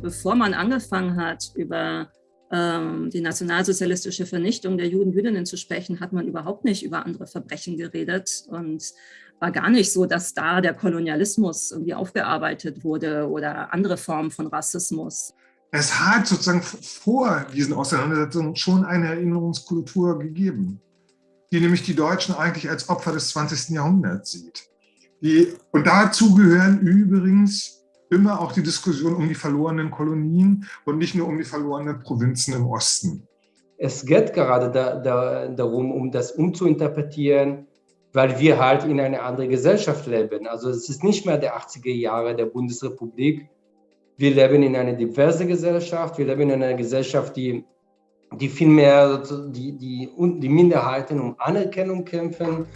bevor man angefangen hat, über ähm, die nationalsozialistische Vernichtung der Juden, Jüdinnen zu sprechen, hat man überhaupt nicht über andere Verbrechen geredet und war gar nicht so, dass da der Kolonialismus irgendwie aufgearbeitet wurde oder andere Formen von Rassismus. Es hat sozusagen vor diesen Auseinandersetzungen schon eine Erinnerungskultur gegeben, die nämlich die Deutschen eigentlich als Opfer des 20. Jahrhunderts sieht. Die, und dazu gehören übrigens immer auch die Diskussion um die verlorenen Kolonien und nicht nur um die verlorenen Provinzen im Osten. Es geht gerade da, da, darum, um das umzuinterpretieren, weil wir halt in einer anderen Gesellschaft leben. Also es ist nicht mehr der 80er Jahre der Bundesrepublik. Wir leben in einer diversen Gesellschaft. Wir leben in einer Gesellschaft, die, die viel mehr die, die, die Minderheiten um Anerkennung kämpfen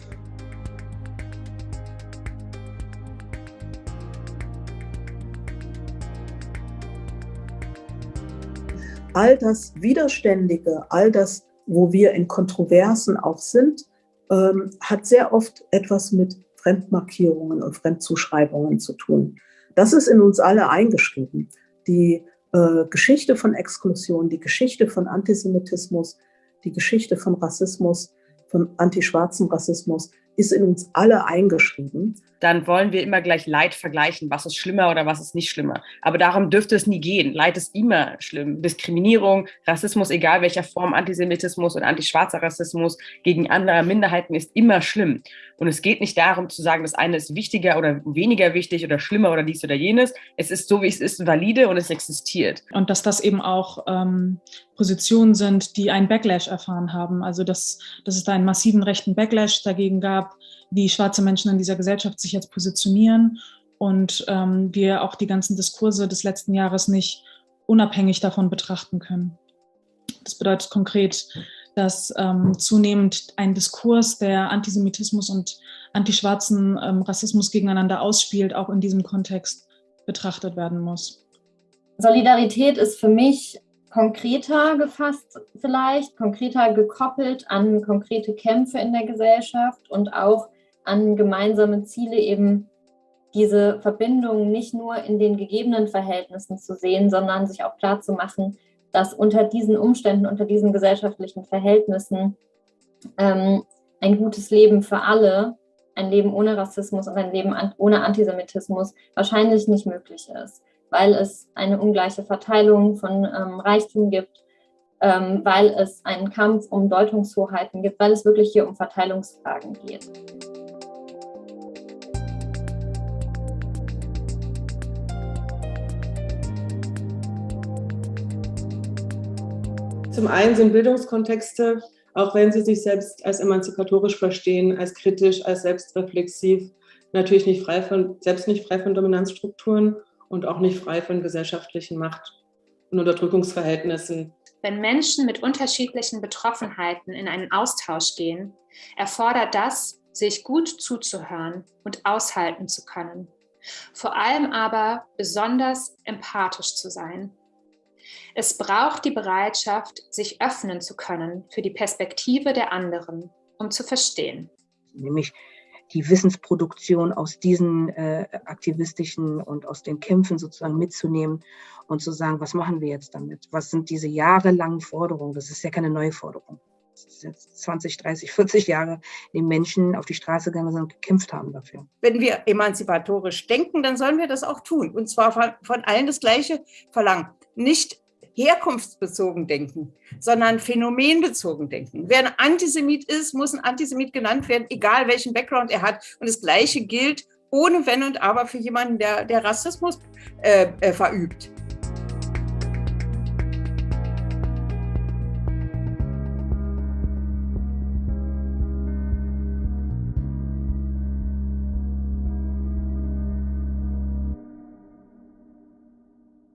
all das Widerständige, all das, wo wir in Kontroversen auch sind, ähm, hat sehr oft etwas mit Fremdmarkierungen und Fremdzuschreibungen zu tun. Das ist in uns alle eingeschrieben. Die äh, Geschichte von Exklusion, die Geschichte von Antisemitismus, die Geschichte von Rassismus, von antischwarzen Rassismus ist in uns alle eingeschrieben dann wollen wir immer gleich Leid vergleichen, was ist schlimmer oder was ist nicht schlimmer. Aber darum dürfte es nie gehen. Leid ist immer schlimm. Diskriminierung, Rassismus, egal welcher Form, Antisemitismus und antischwarzer Rassismus gegen andere Minderheiten ist immer schlimm. Und es geht nicht darum zu sagen, das eine ist wichtiger oder weniger wichtig oder schlimmer oder dies oder jenes. Es ist so, wie es ist, valide und es existiert. Und dass das eben auch ähm, Positionen sind, die einen Backlash erfahren haben. Also dass, dass es da einen massiven rechten Backlash dagegen gab, wie schwarze Menschen in dieser Gesellschaft sich jetzt positionieren und ähm, wir auch die ganzen Diskurse des letzten Jahres nicht unabhängig davon betrachten können. Das bedeutet konkret, dass ähm, zunehmend ein Diskurs, der Antisemitismus und antischwarzen ähm, Rassismus gegeneinander ausspielt, auch in diesem Kontext betrachtet werden muss. Solidarität ist für mich konkreter gefasst vielleicht, konkreter gekoppelt an konkrete Kämpfe in der Gesellschaft und auch an gemeinsame Ziele eben diese Verbindung nicht nur in den gegebenen Verhältnissen zu sehen, sondern sich auch klar zu machen, dass unter diesen Umständen, unter diesen gesellschaftlichen Verhältnissen ähm, ein gutes Leben für alle, ein Leben ohne Rassismus und ein Leben an, ohne Antisemitismus wahrscheinlich nicht möglich ist, weil es eine ungleiche Verteilung von ähm, Reichtum gibt, ähm, weil es einen Kampf um Deutungshoheiten gibt, weil es wirklich hier um Verteilungsfragen geht. Zum einen sind Bildungskontexte, auch wenn sie sich selbst als emanzipatorisch verstehen, als kritisch, als selbstreflexiv, natürlich nicht frei von, selbst nicht frei von Dominanzstrukturen und auch nicht frei von gesellschaftlichen Macht- und Unterdrückungsverhältnissen. Wenn Menschen mit unterschiedlichen Betroffenheiten in einen Austausch gehen, erfordert das, sich gut zuzuhören und aushalten zu können. Vor allem aber besonders empathisch zu sein es braucht die Bereitschaft, sich öffnen zu können für die Perspektive der anderen, um zu verstehen. Nämlich die Wissensproduktion aus diesen äh, aktivistischen und aus den Kämpfen sozusagen mitzunehmen und zu sagen, was machen wir jetzt damit? Was sind diese jahrelangen Forderungen? Das ist ja keine neue Forderung. Das jetzt 20, 30, 40 Jahre, die Menschen auf die Straße gegangen sind und gekämpft haben dafür. Wenn wir emanzipatorisch denken, dann sollen wir das auch tun. Und zwar von, von allen das Gleiche verlangen. Nicht herkunftsbezogen denken, sondern phänomenbezogen denken. Wer ein Antisemit ist, muss ein Antisemit genannt werden, egal welchen Background er hat. Und das Gleiche gilt ohne Wenn und Aber für jemanden, der, der Rassismus äh, äh, verübt.